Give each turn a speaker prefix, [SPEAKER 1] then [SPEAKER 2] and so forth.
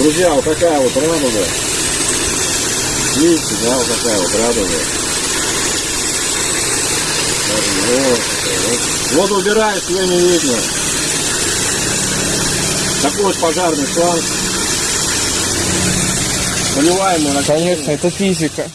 [SPEAKER 1] Друзья, вот такая вот радуга. Видите, да, вот такая вот радуга. Вот, вот. убираешь, ее не видно. Такой вот пожарный шланг. Поливаем мы на
[SPEAKER 2] Конечно, это физика.